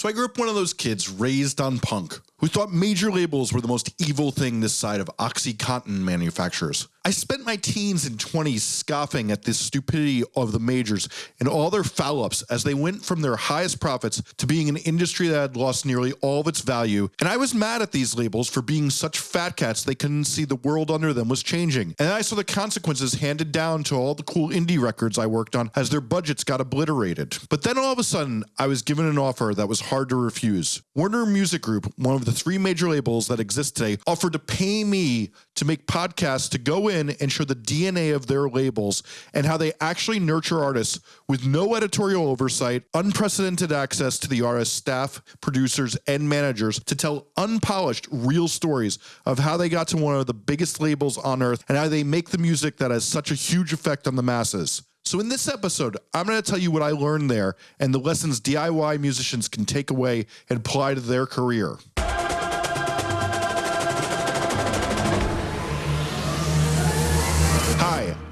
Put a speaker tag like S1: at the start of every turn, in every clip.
S1: So I grew up one of those kids raised on punk who thought major labels were the most evil thing this side of Oxycontin manufacturers. I spent my teens and 20s scoffing at this stupidity of the majors and all their foul ups as they went from their highest profits to being an industry that had lost nearly all of its value. And I was mad at these labels for being such fat cats they couldn't see the world under them was changing. And I saw the consequences handed down to all the cool indie records I worked on as their budgets got obliterated. But then all of a sudden, I was given an offer that was hard to refuse. Warner Music Group, one of the three major labels that exist today, offered to pay me to make podcasts to go in and show the DNA of their labels and how they actually nurture artists with no editorial oversight, unprecedented access to the artist staff, producers, and managers to tell unpolished, real stories of how they got to one of the biggest labels on earth and how they make the music that has such a huge effect on the masses. So in this episode, I'm going to tell you what I learned there and the lessons DIY musicians can take away and apply to their career.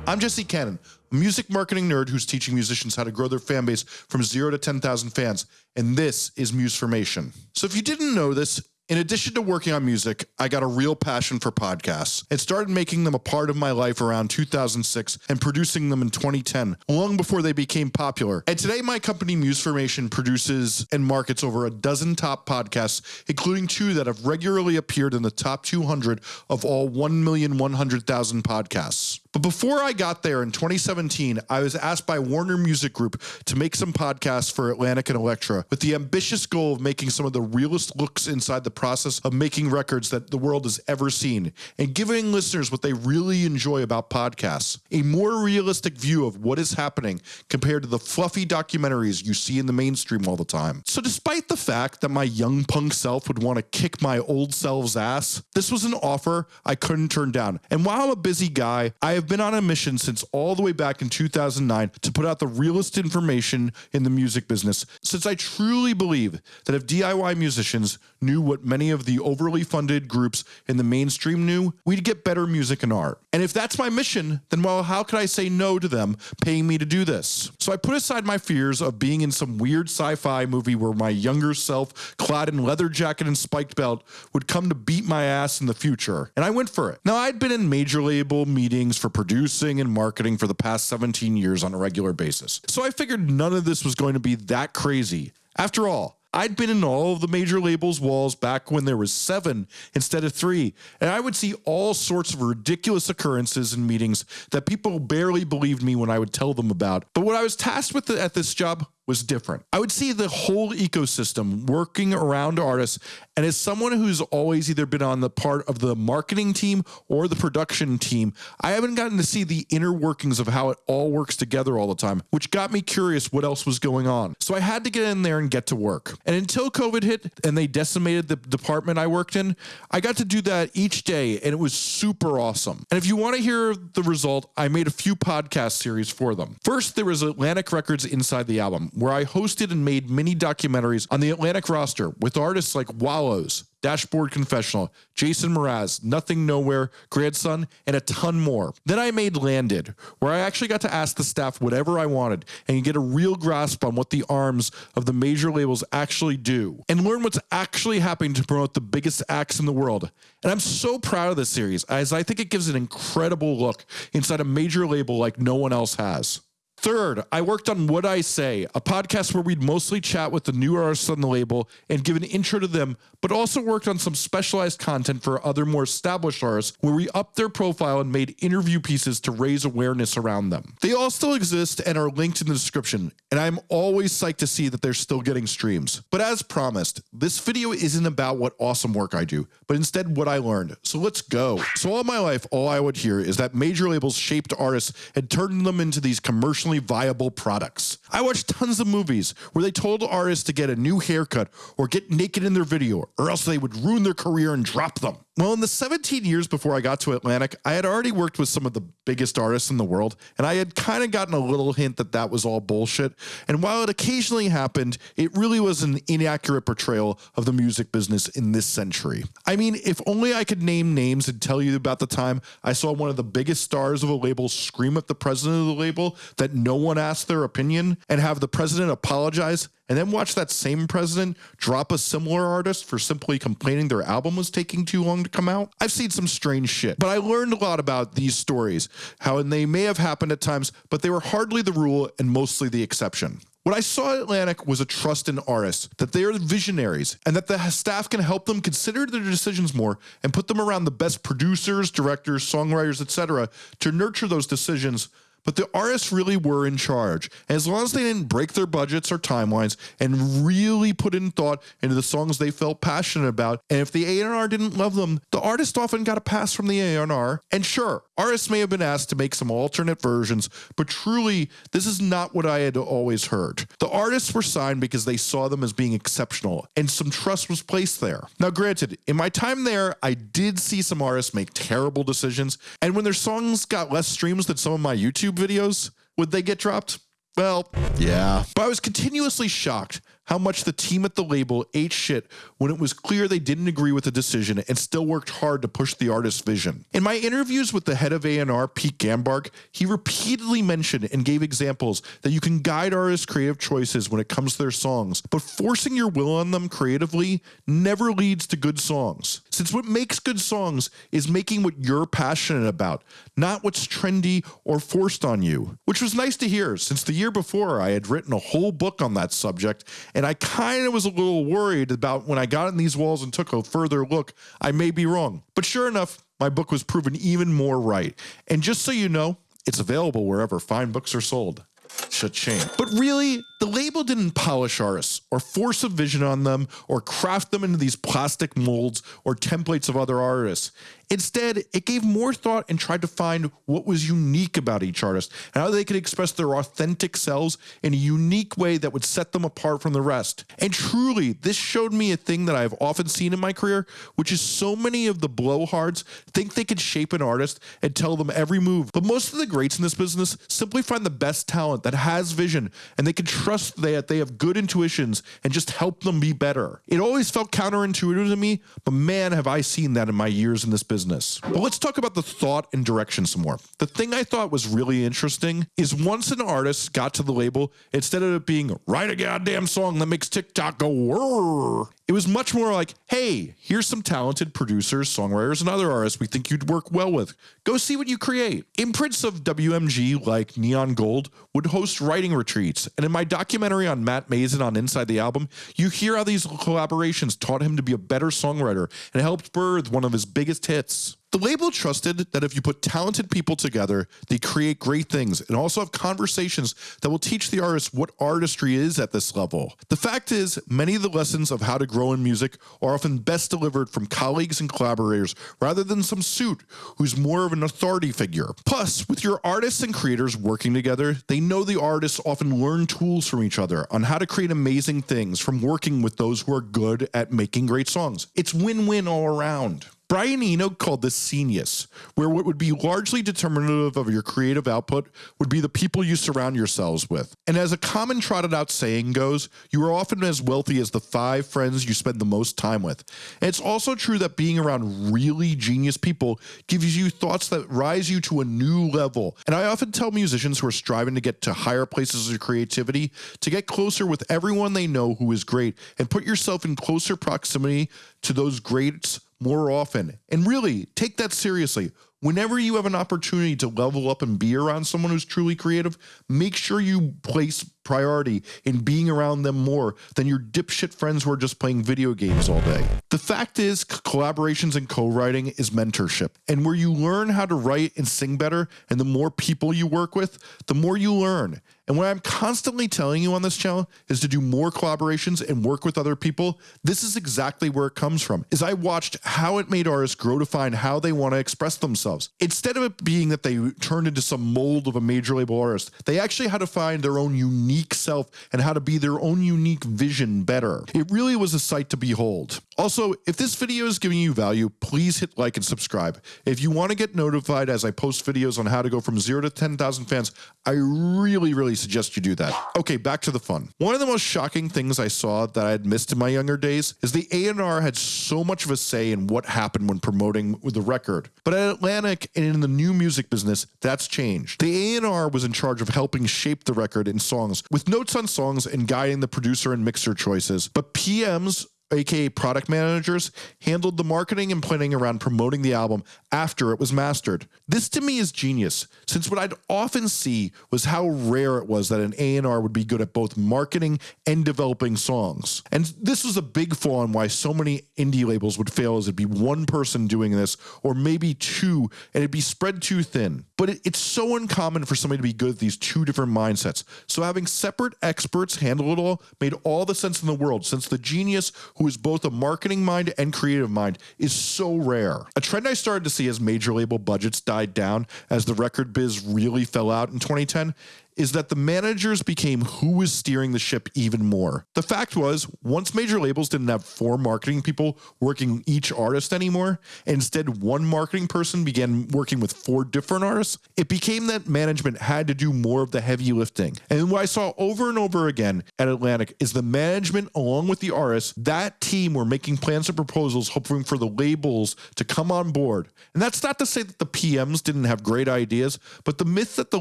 S1: I'm Jesse Cannon, a music marketing nerd who's teaching musicians how to grow their fan base from zero to 10,000 fans, and this is Musformation. So if you didn't know this, in addition to working on music, I got a real passion for podcasts and started making them a part of my life around 2006 and producing them in 2010, long before they became popular. And today my company Musformation produces and markets over a dozen top podcasts, including two that have regularly appeared in the top 200 of all 1,100,000 podcasts. But before I got there in 2017, I was asked by Warner Music Group to make some podcasts for Atlantic and Elektra with the ambitious goal of making some of the realest looks inside the process of making records that the world has ever seen and giving listeners what they really enjoy about podcasts. A more realistic view of what is happening compared to the fluffy documentaries you see in the mainstream all the time. So despite the fact that my young punk self would want to kick my old self's ass, this was an offer I couldn't turn down. And while I'm a busy guy, I have been on a mission since all the way back in 2009 to put out the realest information in the music business, since I truly believe that if DIY musicians knew what many of the overly funded groups in the mainstream knew, we'd get better music and art. And if that's my mission, then well, how could I say no to them paying me to do this? So I put aside my fears of being in some weird sci-fi movie where my younger self, clad in leather jacket and spiked belt, would come to beat my ass in the future. And I went for it. Now I'd been in major label meetings for producing and marketing for the past 17 years on a regular basis. So I figured none of this was going to be that crazy. After all, I'd been in all of the major labels walls back when there was seven instead of three, and I would see all sorts of ridiculous occurrences in meetings that people barely believed me when I would tell them about. But what I was tasked with at this job was different. I would see the whole ecosystem working around artists. And as someone who's always either been on the part of the marketing team or the production team, I haven't gotten to see the inner workings of how it all works together all the time, which got me curious what else was going on. So I had to get in there and get to work. And until COVID hit and they decimated the department I worked in, I got to do that each day and it was super awesome. And if you want to hear the result, I made a few podcast series for them. First, there was Atlantic Records Inside the Album, where I hosted and made mini documentaries on the Atlantic roster with artists like Wallows, Dashboard Confessional, Jason Mraz, Nothing Nowhere, Grandson, and a ton more. Then I made Landed, where I actually got to ask the staff whatever I wanted and get a real grasp on what the arms of the major labels actually do and learn what's actually happening to promote the biggest acts in the world. And I'm so proud of this series as I think it gives an incredible look inside a major label like no one else has. Third, I worked on What I Say, a podcast where we'd mostly chat with the new artists on the label and give an intro to them, but also worked on some specialized content for other more established artists where we upped their profile and made interview pieces to raise awareness around them. They all still exist and are linked in the description, and I'm always psyched to see that they're still getting streams. But as promised, this video isn't about what awesome work I do, but instead what I learned. So let's go. So all my life, all I would hear is that major labels shaped artists and turned them into these commercial viable products. I watched tons of movies where they told artists to get a new haircut or get naked in their video or else they would ruin their career and drop them. Well, in the 17 years before I got to Atlantic, I had already worked with some of the biggest artists in the world, and I had kind of gotten a little hint that that was all bullshit. And while it occasionally happened, it really was an inaccurate portrayal of the music business in this century. I mean, if only I could name names and tell you about the time I saw one of the biggest stars of a label scream at the president of the label that no one asked their opinion and have the president apologize and then watch that same president drop a similar artist for simply complaining their album was taking too long to come out? I've seen some strange shit, but I learned a lot about these stories, how and they may have happened at times, but they were hardly the rule and mostly the exception. What I saw at Atlantic was a trust in artists, that they are visionaries, and that the staff can help them consider their decisions more and put them around the best producers, directors, songwriters, etc. to nurture those decisions but the artists really were in charge. As long as they didn't break their budgets or timelines and really put in thought into the songs they felt passionate about, and if the A&R didn't love them, the artist often got a pass from the A&R. And sure, artists may have been asked to make some alternate versions, but truly, this is not what I had always heard. The artists were signed because they saw them as being exceptional, and some trust was placed there. Now granted, in my time there, I did see some artists make terrible decisions, and when their songs got less streams than some of my YouTube YouTube videos, would they get dropped? Well, yeah. But I was continuously shocked how much the team at the label ate shit when it was clear they didn't agree with the decision and still worked hard to push the artist's vision. In my interviews with the head of A&R, Pete Ganbarg, he repeatedly mentioned and gave examples that you can guide artists' creative choices when it comes to their songs, but forcing your will on them creatively never leads to good songs. Since what makes good songs is making what you're passionate about, not what's trendy or forced on you. Which was nice to hear since the year before I had written a whole book on that subject and I kind of was a little worried about when I got in these walls and took a further look, I may be wrong. But sure enough, my book was proven even more right. And just so you know, it's available wherever fine books are sold. Cha-ching. But really, the label didn't polish artists or force a vision on them or craft them into these plastic molds or templates of other artists. Instead, it gave more thought and tried to find what was unique about each artist and how they could express their authentic selves in a unique way that would set them apart from the rest. And truly, this showed me a thing that I've often seen in my career, which is so many of the blowhards think they can shape an artist and tell them every move. But most of the greats in this business simply find the best talent that has vision and they can trust that they have good intuitions and just help them be better. It always felt counterintuitive to me, but man, have I seen that in my years in this business business. But let's talk about the thought and direction some more. The thing I thought was really interesting is once an artist got to the label, instead of it being write a goddamn song that makes TikTok go whirr, it was much more like, hey, here's some talented producers, songwriters, and other artists we think you'd work well with. Go see what you create. Imprints of WMG like Neon Gold would host writing retreats. And in my documentary on Matt Maeson on Inside the Album, you hear how these collaborations taught him to be a better songwriter and helped birth one of his biggest hits. The label trusted that if you put talented people together, they create great things and also have conversations that will teach the artist what artistry is at this level. The fact is, many of the lessons of how to grow in music are often best delivered from colleagues and collaborators rather than some suit who's more of an authority figure. Plus, with your artists and creators working together, they know the artists often learn tools from each other on how to create amazing things from working with those who are good at making great songs. It's win-win all around. Brian Eno called this scenius, where what would be largely determinative of your creative output would be the people you surround yourselves with. And as a common trotted out saying goes, you are often as wealthy as the five friends you spend the most time with. And it's also true that being around really genius people gives you thoughts that rise you to a new level. And I often tell musicians who are striving to get to higher places of creativity to get closer with everyone they know who is great and put yourself in closer proximity to those greats more often. And really take that seriously. Whenever you have an opportunity to level up and be around someone who's truly creative, make sure you place priority in being around them more than your dipshit friends who are just playing video games all day. The fact is, collaborations and co-writing is mentorship. And where you learn how to write and sing better, and the more people you work with, the more you learn. And what I'm constantly telling you on this channel is to do more collaborations and work with other people. This is exactly where it comes from, is I watched how it made artists grow to find how they want to express themselves. Instead of it being that they turned into some mold of a major label artist, they actually had to find their own unique self and how to be their own unique vision better. It really was a sight to behold. Also, if this video is giving you value, please hit like and subscribe. If you want to get notified as I post videos on how to go from zero to 10,000 fans, I really, really suggest you do that. Okay, back to the fun. One of the most shocking things I saw that I had missed in my younger days is the A&R had so much of a say in what happened when promoting the record. But at Atlantic and in the new music business, that's changed. The A&R was in charge of helping shape the record in songs, with notes on songs and guiding the producer and mixer choices. But PMs aka product managers, handled the marketing and planning around promoting the album after it was mastered. This to me is genius, since what I'd often see was how rare it was that an A&R would be good at both marketing and developing songs. And this was a big flaw in why so many indie labels would fail as it'd be one person doing this, or maybe two, and it'd be spread too thin. But it, it's so uncommon for somebody to be good at these two different mindsets. So having separate experts handle it all made all the sense in the world, since the genius who is both a marketing mind and creative mind, is so rare. A trend I started to see as major label budgets died down as the record biz really fell out in 2010 is that the managers became who was steering the ship even more. The fact was, once major labels didn't have four marketing people working each artist anymore, instead one marketing person began working with four different artists, it became that management had to do more of the heavy lifting. And what I saw over and over again at Atlantic is the management along with the artists, that team were making plans and proposals hoping for the labels to come on board. And that's not to say that the PMs didn't have great ideas, but the myth that the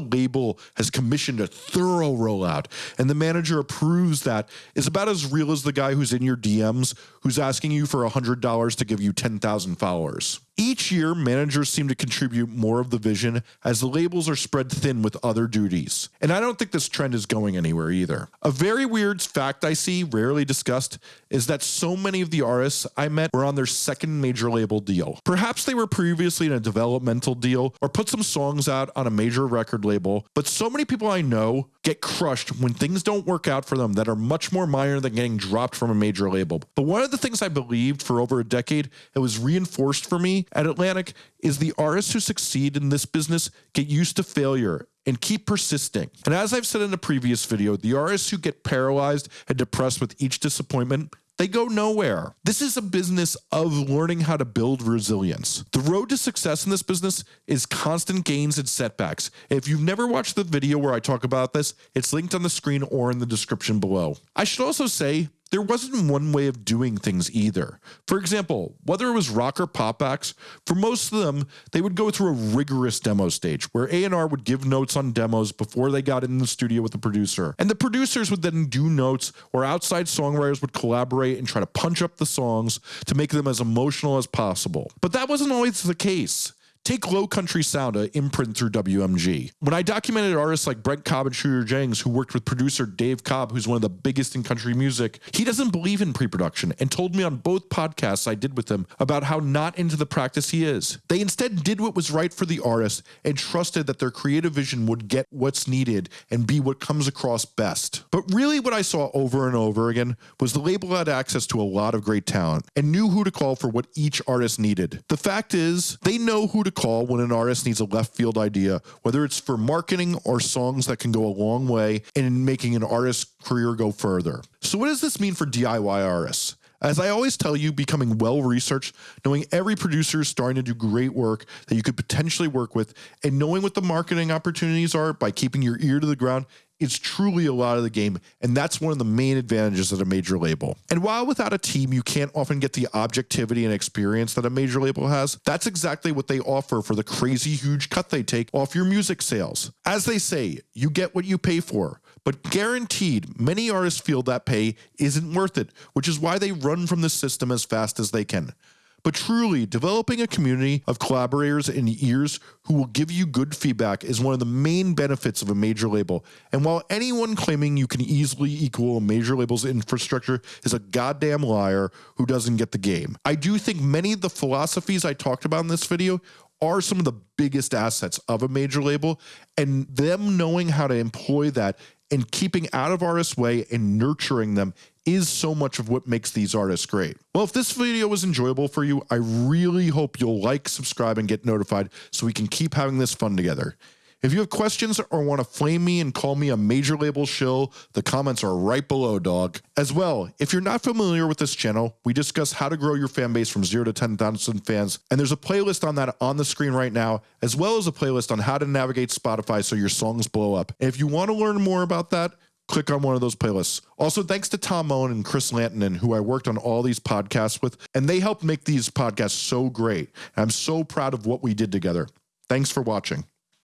S1: label has commissioned a thorough rollout and the manager approves that is about as real as the guy who's in your DMs who's asking you for $100 to give you 10,000 followers. Each year, managers seem to contribute more of the vision as the labels are spread thin with other duties. And I don't think this trend is going anywhere either. A very weird fact I see, rarely discussed, is that so many of the artists I met were on their second major label deal. Perhaps they were previously in a developmental deal or put some songs out on a major record label, but so many people I know get crushed when things don't work out for them that are much more minor than getting dropped from a major label. But one of the things I believed for over a decade, it was reinforced for me at Atlantic is the artists who succeed in this business get used to failure and keep persisting. And as I've said in a previous video, the artists who get paralyzed and depressed with each disappointment they go nowhere. This is a business of learning how to build resilience. The road to success in this business is constant gains and setbacks. If you've never watched the video where I talk about this, it's linked on the screen or in the description below. I should also say there wasn't one way of doing things either. For example, whether it was rock or pop acts, for most of them, they would go through a rigorous demo stage where A&R would give notes on demos before they got in the studio with the producer. And the producers would then do notes or outside songwriters would collaborate and try to punch up the songs to make them as emotional as possible. But that wasn't always the case. Take Low Country Sound, an imprint through WMG. When I documented artists like Brent Cobb and Shooter Jennings, who worked with producer Dave Cobb, who's one of the biggest in country music, he doesn't believe in pre-production and told me on both podcasts I did with him about how not into the practice he is. They instead did what was right for the artist and trusted that their creative vision would get what's needed and be what comes across best. But really what I saw over and over again was the label had access to a lot of great talent and knew who to call for what each artist needed. The fact is, they know who to call when an artist needs a left field idea, whether it's for marketing or songs that can go a long way in making an artist's career go further. So what does this mean for DIY artists? As I always tell you, becoming well researched, knowing every producer is starting to do great work that you could potentially work with, and knowing what the marketing opportunities are by keeping your ear to the ground is truly a lot of the game, and that's one of the main advantages of a major label. And while without a team, you can't often get the objectivity and experience that a major label has, that's exactly what they offer for the crazy huge cut they take off your music sales. As they say, you get what you pay for. But guaranteed, many artists feel that pay isn't worth it, which is why they run from the system as fast as they can. But truly, developing a community of collaborators and ears who will give you good feedback is one of the main benefits of a major label. And while anyone claiming you can easily equal a major label's infrastructure is a goddamn liar who doesn't get the game, I do think many of the philosophies I talked about in this video are some of the biggest assets of a major label and them knowing how to employ that and keeping out of artists' way and nurturing them is so much of what makes these artists great. Well, if this video was enjoyable for you, I really hope you'll like, subscribe, and get notified so we can keep having this fun together. If you have questions or want to flame me and call me a major label shill, the comments are right below, dog. As well, if you're not familiar with this channel, we discuss how to grow your fan base from 0 to 10,000 fans, and there's a playlist on that on the screen right now, as well as a playlist on how to navigate Spotify so your songs blow up. And if you want to learn more about that, click on one of those playlists. Also, thanks to Tom Mullen and Chris Lantonen, who I worked on all these podcasts with, and they helped make these podcasts so great. I'm so proud of what we did together. Thanks for watching.